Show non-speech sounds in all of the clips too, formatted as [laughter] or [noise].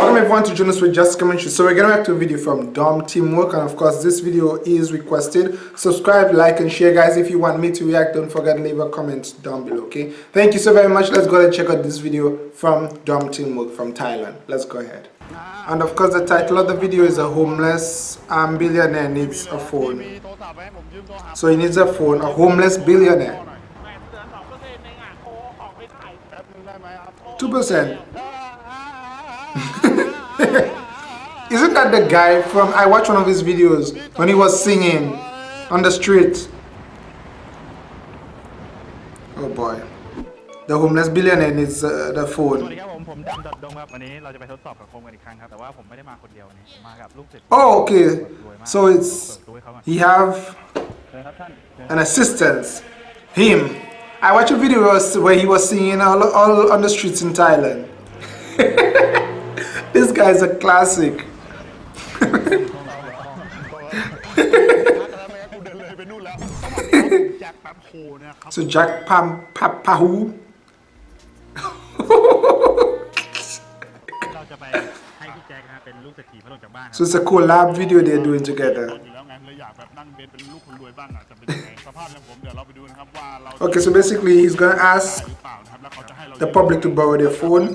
Welcome everyone to Jonas with Just Commentary. So we're gonna react to a video from Dom Teamwork and of course this video is requested. Subscribe, like and share guys. If you want me to react, don't forget to leave a comment down below, okay? Thank you so very much. Let's go ahead and check out this video from Dom Teamwork from Thailand. Let's go ahead. And of course the title of the video is a homeless um, billionaire needs a phone. So he needs a phone, a homeless billionaire. 2%. [laughs] [laughs] Isn't that the guy from, I watched one of his videos when he was singing on the street. Oh boy. The homeless billionaire needs uh, the phone. Oh okay so it's he have an assistant him I watched a video where he was singing all, all on the streets in Thailand [laughs] [laughs] this guy is a classic. [laughs] so Jack Pam Pahu. [laughs] so it's a collab video they're doing together. Okay, so basically he's gonna ask the public to borrow their phone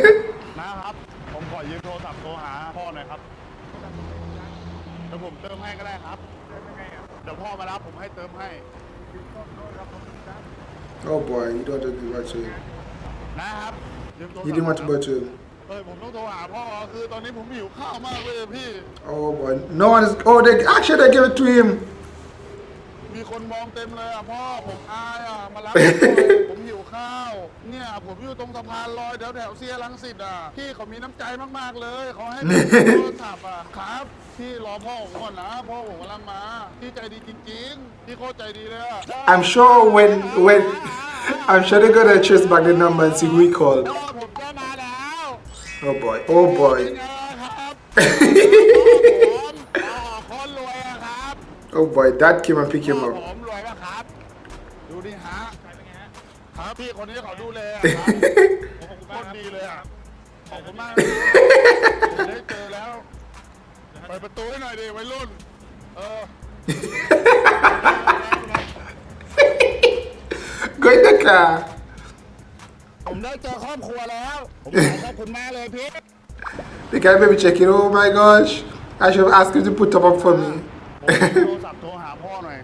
เดี๋ยวผมเติมให้ก็ได้ครับเดี๋ยวพ่อมารับผมให้เติมให้ Oh boy, you don't want to give to him. นะครับยืมโทรศัพท์ You didn't want to go to him. เฮ้ยผมต้องโทรหาพ่อคือตอนนี้ผมหิวข้าวมากเลยพี่ Oh boy, no one is. Oh, they actually they gave it to him. มีคนมองเต็มเลยอะพ่อผมอายอะมารับผมหน่อยผมหิวข้าว เนี่ยผมอยู่ตรงสะพานลอยแถวแถวๆเซียรังสิตอะพี่เขามีน้ำใจมากๆเลยเขาให้ผมโทรศัพท์อะครับพี่รอพ่อผมก่อนนะพ่อผมกำลังมาพี่ใจดีจริงๆพี่โคตรใจดีเลยอะ I'm sure when when I'm sure they're gonna trace back the number and see who he called. พ่อผมก็มาแล้ว Oh boy, oh เป็น boy, ไงครับผมอ๋อ oh boy. Dad came and picked him ผ up. มรวยปะครับ ดูดิฮะครับพี่คนนี้เขาดูแลอะครับผมโคตรดีเลยอ่ะขอบคุณมากผมได้เจอแล้วเปิดประตูให้หน่อยดิวัยรุ่น เออ Go in the car. ผมได้เจอครอบครัวแล้ว ผมขอบคุณมากเลยพี่ The guy may be checking. Oh my gosh, I should have asked him to put top up for me. ผมมีโทรศัพท์โทรหาพ่อหน่อย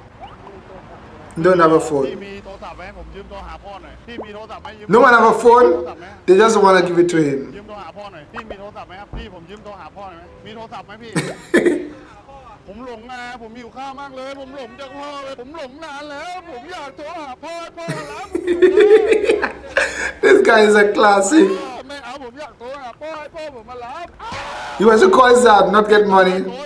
Don't have a พี่ phone. มีโทรศัพท์ไหมผมยืมโทรหาพ่อหน่อย พี่มีโทรศัพท์ไหมยืม No one have a โทร phone. ศัพท์ไหม They just want to give it to him. ยืมโทรหาพ่อหน่อย พี่มีโทรศัพท์ไหมครับ พี่ผมยืมโทรหาพ่อหน่อยไหมมีโทรศัพท์ไหมพี่ [laughs] ผมหลงไงผมหิวข้าวมากเลย ผมหลงจากพ่อเลย ผมหลงนานแล้ว ผมอยากโทรหาพ่อให้พ่อมารับผมหิวข้าว [laughs] this guy is a classic. ไม่เอาผมอยากโทรหาพ่อให้พ่อผมมารับ He wants to call his dad, not get โทร money. ให้ผมหน่อย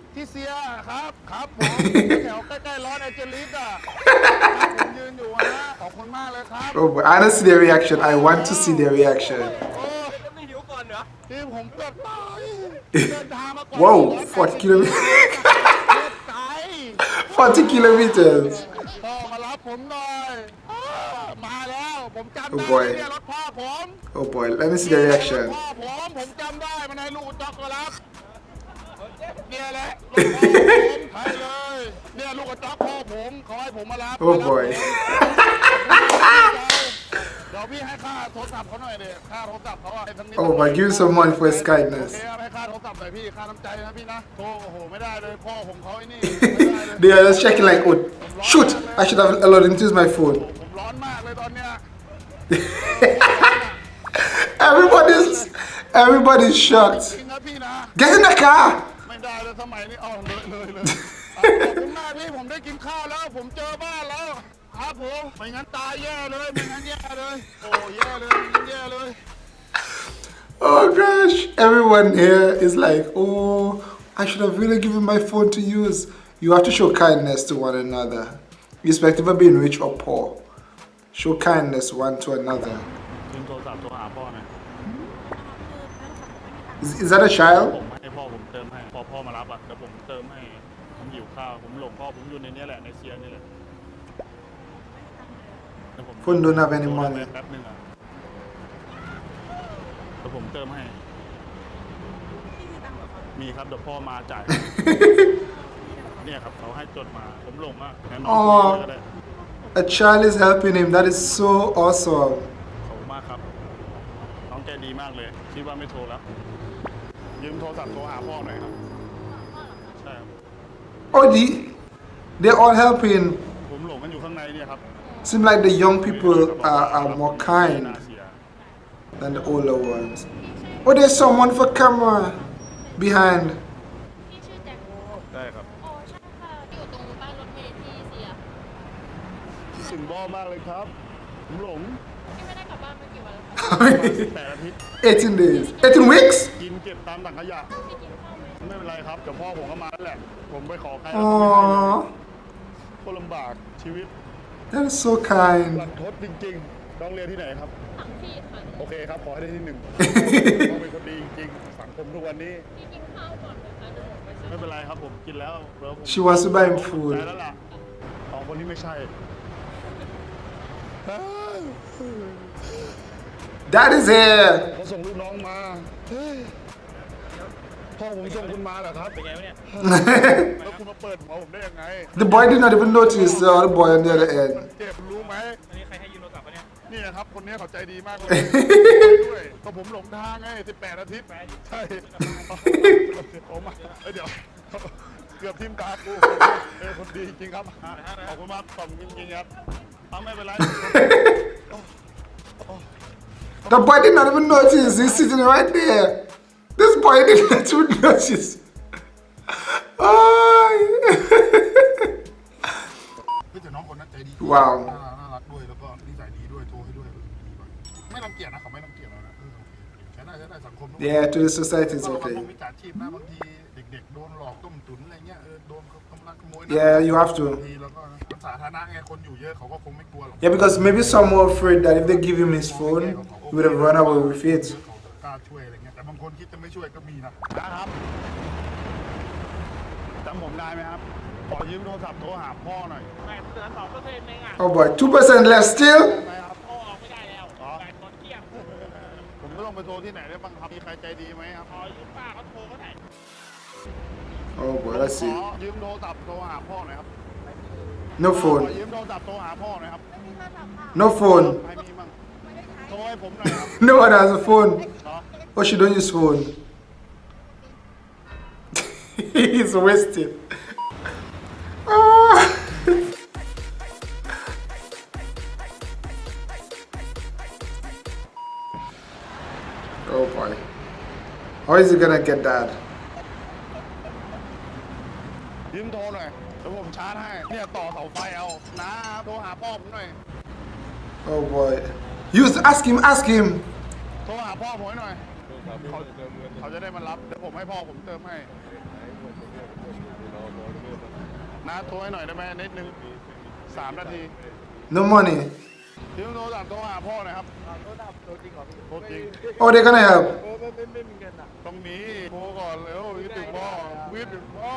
ที่เซียครับ ครับผมแถวใกล้ๆร้อนแอนเจลิสอ่ะครับผมยืนอยู่ฮะขอบคุณมากเลยครับ Oh [laughs] boy. I don't see their reaction. I want to see their reaction. [laughs] โอ้ที่ผมเกือบตายเดินทางมาก่อน Whoa, 40 kilometers. ไกล 40 kilometers. พ่อมารับผมหน่อยอ้ามาแล้ว ผมจำ Oh ได้ boy เนี่ยรถพ่อผม Oh boy. Let me see the reaction. พ่อผมผมจำได้มันให้ลูกจ็อกมารับ เนี่ยแหละลูกพ่อผมใช่เลยเนี่ยลูกกระจอกพ่อผมเขาให้ผมมารับ Oh boy. เดี๋ยว ยวพี่ให้ค่าโทรศัพท์เขาหน่อยเดี๋ยค่าโทรศัพท์เขาอะไอ้ทั้งนี้ Oh, but give him some money for his โอ kindness. เคครับให้ค่าโทรศัพท์หน่อยพี่ค่าน้ำใจนะพี่นะโทรโอ้โหไม่ได้เลยพ่อผมเขาไอ้นี่ไม่ได้เลย They are just checking like, oh, shoot, I should have allowed him to use my phone. ผมร้อนมากเลยตอนเนี้ย [laughs] Everybody's, everybody's shocked. จริงนะพี่นะ Get in the car. ไม่ได้เลยสมัยนี้เอาเลยเลยเลยเอาขอบคุณมากพี่ผมได้กินข้าวแล้ว ผมเจอบ้านแล้วค[laughs] รับผมไม่งั้นตายแย่เลยไม่งั้นแย่เลยโอ้แย่เลยไม่งั้นแย่เลย Oh gosh, everyone here is like, oh, I should have really given my phone to use. You have to show kindness to one another, irrespective of being rich or poor. Show kindness one to another. ยืมโทรศัพท์โทรหาพ่อหน่อย Is, is that a child? มารับอะเดี๋ยวผมเติมให้ผมหิวข้าวผมหลงพ่อผมอยู่ในเนี้ยแหละในเซียนี่แหละเดี๋ยวผม Phone don't have any โทร money. ไปแป๊บนึงอะเดี๋ยวผมเติมให้ มีครับเดี๋ยวพ่อมาจ่าย เนี่ยครับเขาให้จดมาผมหลงอะแนะนำอ๋อคุยเลยก็ได้ A child is helping him. That is so awesome. ขอบคุณมากครับ น้องใจดีมากเลย คิดว่าไม่โทรแล้ว ยืมโทรศัพท์โทรหาพ่อหน่อยครับใช่ครับ Odi, they're all helping. Seems like the young people are, are more kind than the older ones. Oh, there's someone for camera behind. [laughs] Eighteen days. Eighteen weeks. กินเก็บตามถังขยะพี่กินข้าวไหมไม่เป็นไรครับเดี๋ยวพ่อผมก็มาแล้วแหละ ผมไปขอใคร Aww, โคตรลำบากชีวิต that is so kind. รันทดจริงๆต้องเรียนที่ไหนครับถังพี่ค่ะ โอเคครับ ขอให้ได้ที่หนึ่ง ต้องเป็นคนดีจริงๆสังคมทุกวันนี้พี่กินข้าวก่อนนะคะเดี๋ยวหนูไปซื้อ ไม่เป็นไรครับผมกินแล้วแล้วผม She wants to buy him food. ใจแล้วล่ะสองคนนี้ไม่ใช่ That is here. เขาส่งลูกน้องมาเฮ้ย พ่อผมส่งคุณมาเหรอครับ เป็นไงวะเนี่ย แล้วคุณมาเปิดหัวผมได้ยังไง The boy did not even notice the other boy on the other มัน end. เจ็บรู้ไหม อันนี้ใครให้ยืมโทรศัพท์ปะเนี่ย นี่นะครับ คนนี้เขาใจดีมากเลยด้วยก็ผมหลงทางไง18อาทิตย์ใช่ ผมมาเอ้ยเดี๋ยวเกือบทิมตากูเออคนดีจริงครับ ขอบคุณมากขอบคุณจริงๆครับเอาไม่เป็นไร The boy did not even notice. He's sitting right there. This boy did not even notice. Oh. เฮ้ยแต่น้องคนนั้นใจดี ว้าว น่าน่ารักด้วยแล้วก็นิสัยดีด้วยโทรให้ด้วยไม่รังเกียจนะเขาไม่รังเกียจเรานะเออโอเคใช้ได้ใช้ได้สังคมทุกคน yeah, to the society it's ต้องระวัง okay. พวกมิจฉาชีพนะบางทีเด็กๆโดนหลอกต้มตุ๋นอะไรเงี้ยเออโดนเขากำลังขโมยนะ Yeah, you have to. บางทีแล้วก็มันสาธารณะไงคนอยู่เยอะเขาก็คงไม่กลัวหรอก Yeah, because maybe some were afraid that if they give him his phone, he would have run away with it. เขากล้าช่วยอะไรเงี้ยแต่บางคนคิดจะไม่ช่วยก็มีนะนะครับจำผมได้ไหมครับ ขอยืมโทรศัพท์โทรหาพ่อหน่อยแปดเดือนสองเปอร์เซ็นต์เองอะ Oh boy, 2% less still? ได้ไหมครับโทรออกไม่ได้แล้วแปดคนเที่ยงผมก็ต้องไปโทรที่ไหนได้บ้างครับมีใครใจดีไหมครับขอยืมป้าเขาโทรก็ได้ Oh boy, let's ข see. อยืมโทรศัพท์โทรหาพ่อหน่อยครับ No ขอ phone. ยืมโทรศัพท์โทรหาพ่อหน่อยครับ No phone. ใครมีมั่งโทรให้ผมหน่อยครับ No one has a phone. เนาะ Oh, she don't use phone. [laughs] He's wasted. Ah. [laughs] oh boy. How is he gonna get that? ยืมโทรหน่อยเดี๋ยวผมชาร์จให้ เนี่ยต่อเสาไฟเอานะโทรหาพ่อผมหน่อย Oh boy. Use ask him, ask him. โทรหาพ่อผมให้หน่อย เขาเขาจะได้มารับเดี๋ยวผมให้พ่อผมเติมให้นะโทรให้หน่อยได้ไหมนิดนึงสามนาที No money. ยืมโทรศัพท์โทรหาพ่อหน่อยครับโทรศัพท์โทรจริงเหรอโทรจริง Oh, they're gonna help. ต้องมีโทรก่อนเร็ววิทย์ถึงพ่อวิทย์ถึงพ่อ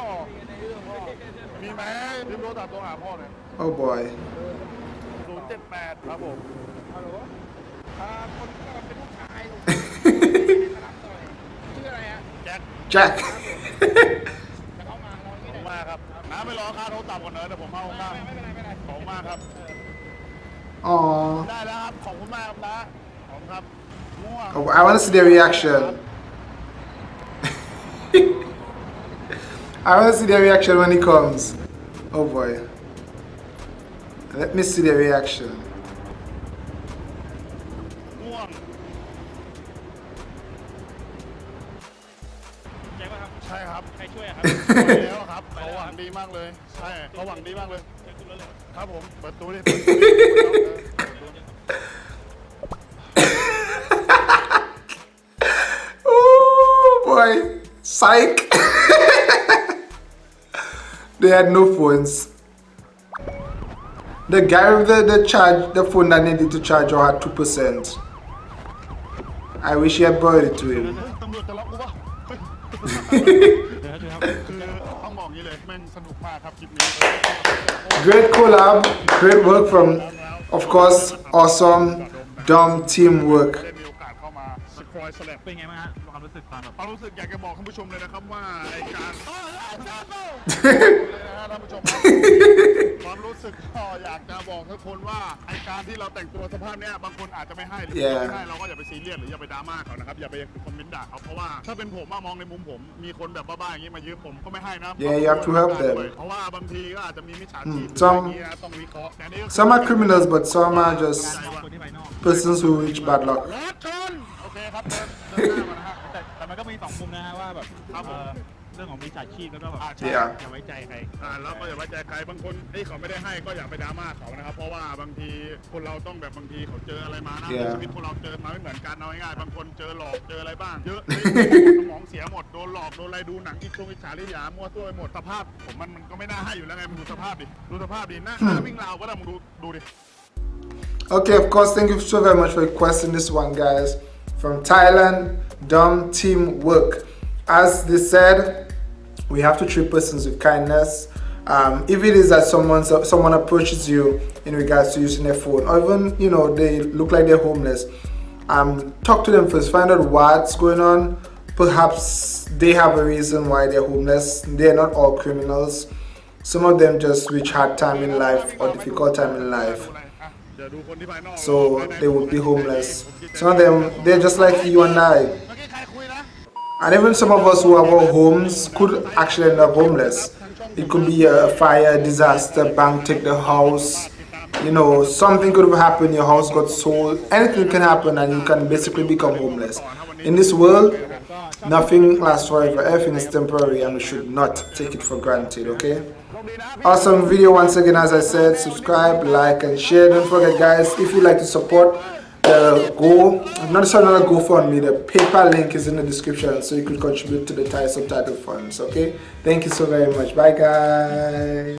มีไหมยืมโทรศัพท์โทรหาพ่อหน่อย Oh boy. ศูนย์เจ็ดแปดครับผมฮัลโหลอ่าคน แจ็ค Jack. จะเข้ามาเรา ข ไม่ อบ ได้ คุณมากครับน้าไม่รอค่าโทรศัพท์ก่อนเนอะเดี๋ยวผมเอาค่า ไม่เป็นไรไม่เป็นไร ขอบคุณมากครับ Aww. ได้แล้วครับ ขอบคุณมากครับนะขอบคุณครับง่วง Oh, I want to see their reaction. [laughs] I want to see their reaction when he comes. Oh boy. Let me see their reaction. ใช่ครับ ใครช่วยอะครับ ไปแล้วครับเขาหวังดีมากเลย ใช่เขาหวังดีมากเลย จะขึ้นรถเลย ครับผม เปิดตู้ดิเปิดตู้ดิเปิดตู้ดิ Oh boy. [laughs] Psych. [laughs] they had no phones. The guy with the, the charge, the phone that needed to charge or had 2%. I wish he had borrowed it to him. [laughs] ตำรวจจะรับกูปะ ต้องบอกอย่างนี้เลยแม่งสนุกมากครับคลิปนี้ Great collab, great work from, of course, awesome Dom teamwork. ได้มีโอกาสเข้ามาสครอยสแลบ เป็นไงบ้างฮะความรู้สึกตอนแบบ ความรู้สึกอยากจะบอกท่านผู้ชมเลยนะครับว่าไอการ สึกก็อยากจะบอกทุกคนว่าไอการที่เราแต่งตัวสภาพเนี้ยบางคนอาจจะไม่ให้หรือ Yeah. ไม่ให้เราก็อย่าไปซีเรียสหรืออย่าไปดราม่าเขานะครับอย่าไปคอมเมนต์ด่าเขาเพราะว่าถ้าเป็นผมอะมองในมุมผม มีคนแบบบ้าๆอย่างนี้มายืมผมก็ไม่ให้นะ Yeah, you have to help them. เพราะว่าบางทีก็อาจจะมีมิจฉาชีพ Hmm, some- อะไรอย่างเงี้ยต้องวิเคราะห์แต่นี่ก็คือ Some are criminals, but some are just มองคนที่ภายนอก persons who reach bad luck. รถชนโอเคครับเดินเดินหน้ามานะฮะแต่แต่มันก็มีสองมุมนะฮะว่าแบบครับผม เอ่อ เรื่องของมิจฉาชีพแล้วก็แบบอ่าใช่ Yeah. อย่าไว้ใจใครอ่าแล้วก็อย่าไว้ใจใครบางคนเอ้ยเขาไม่ได้ให้ก็อย่าไปดราม่าเขานะครับ เพราะว่าบางทีคนเราต้องแบบบางทีเขาเจออะไรมานะ Yeah. ชีวิตคนเราเจอมาไม่เหมือนกันเอาง่ายๆบางคนเจอหลอกเจออะไรบ้างเยอะ สมองเสียหมดโดนหลอกโดนอะไรดูหนังอีกตรงอิจฉาริยามั่วตัวไปหมดสภาพผมมันมันก็ไม่น่าให้อยู่แล้วไงมึงดูสภาพดิดูสภาพดิหน้าหน้าวิ่งราวก็ได้มึงดูดูดิ Okay, of course, thank you so very much for requesting this one, guys. From Thailand, Dom Teamwork. As they said, we have to treat persons with kindness. Um, if it is that someone someone approaches you in regards to using their phone or even you know they look like they're homeless um, talk to them first. Find out what's going on. Perhaps they have a reason why they're homeless. They're not all criminals. Some of them just reach hard time in life or difficult time in life. So they would be homeless. Some of them they're just like you and i. And even some of us who have our homes could actually end up homeless. It could be a fire, disaster, bank take the house, you know, something could have happened, your house got sold, anything can happen and you can basically become homeless. In this world, nothing lasts forever, everything is temporary and we should not take it for granted, okay? Awesome video once again as I said, subscribe, like and share. Don't forget guys, if you like to support, the go. I'm not necessarily not a gofundme the paypal link is in the description so you could contribute to the thai subtitle funds okay? Thank you so very much. Bye guys